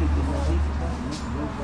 Gracias.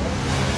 何?